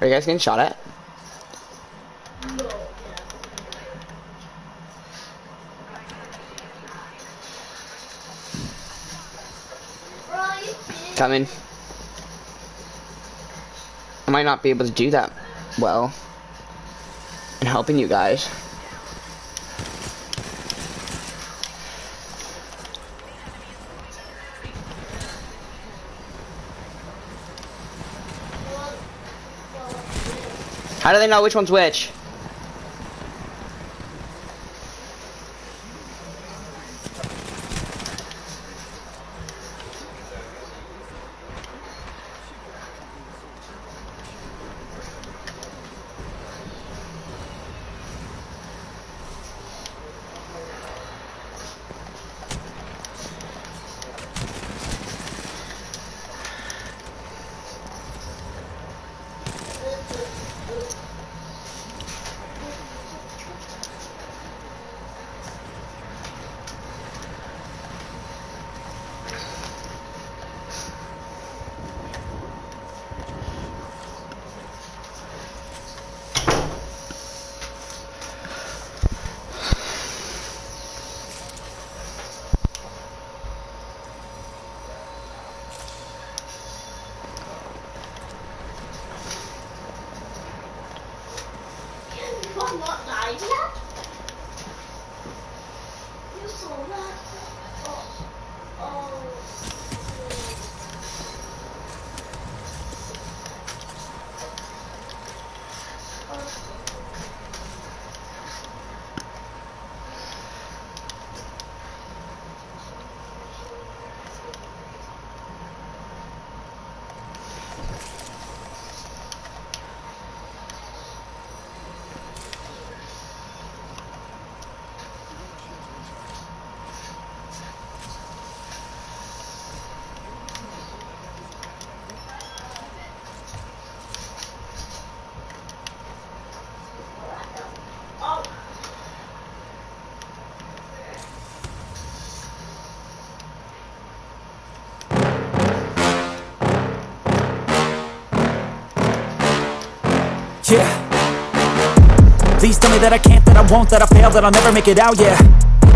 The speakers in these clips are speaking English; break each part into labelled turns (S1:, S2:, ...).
S1: Are you guys getting shot at? Coming. I might not be able to do that well in helping you guys. How do they know which one's which?
S2: Yeah. Please tell me that I can't, that I won't, that I fail, that I'll never make it out, yeah.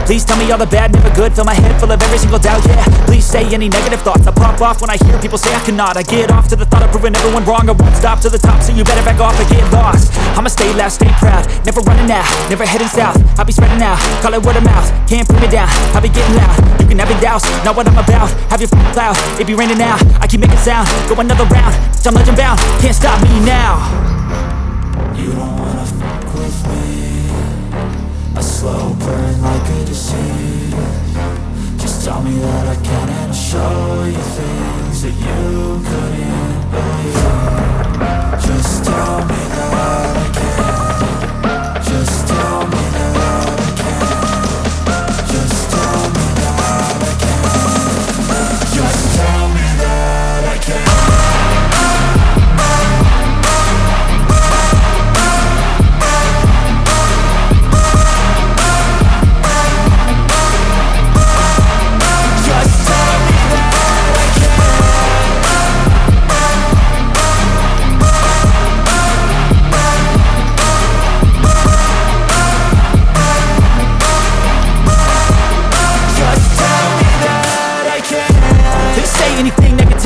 S2: Please tell me all the bad, never good Fill my head full of every single doubt, yeah. Please say any negative thoughts I pop off when I hear people say I cannot. I get off to the thought of proving everyone wrong I won't stop to the top, so you better back off and get lost. I'ma stay loud, stay proud Never running out, never heading south. I'll be spreading out, call it word of mouth Can't put me down, I'll be getting loud. You can have your doubts, not what I'm about Have your f***ing cloud, it be raining now I keep making sound, go another round I'm legend bound, can't stop me now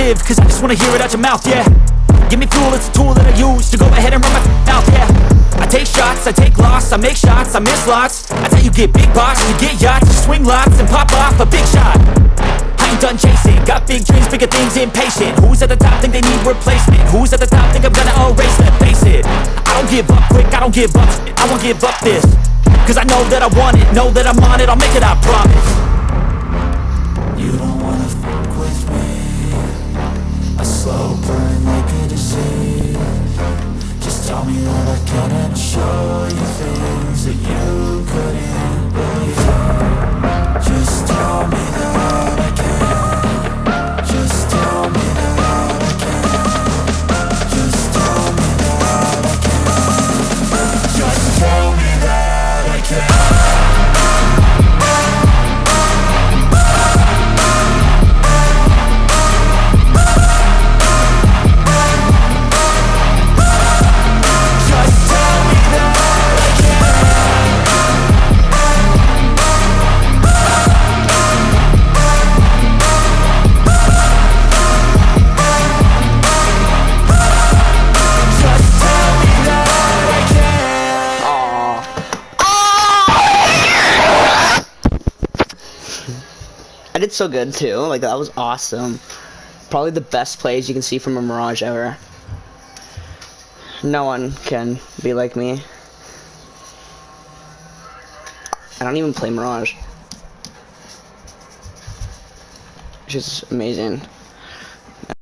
S2: negative Cause I just wanna hear it out your mouth, yeah. Give me fuel, it's a tool that I use To go ahead and run my mouth, yeah. I take shots, I take loss, I make shots, I miss lots. That's how you get big box, you get yachts You swing lots and pop off a big shot. I ain't done chasing, got big dreams, bigger things, impatient. Who's at the top think they need replacement? Who's at the top think I'm gonna erase, let's face it. I don't give up quick, I don't give up shit, I won't give up this Cause I know that I want it, know that I'm on it, I'll make it, I promise
S1: did so good too. Like that was awesome. Probably the best plays you can see from a Mirage ever. No one can be like me. I don't even play Mirage. Which is amazing.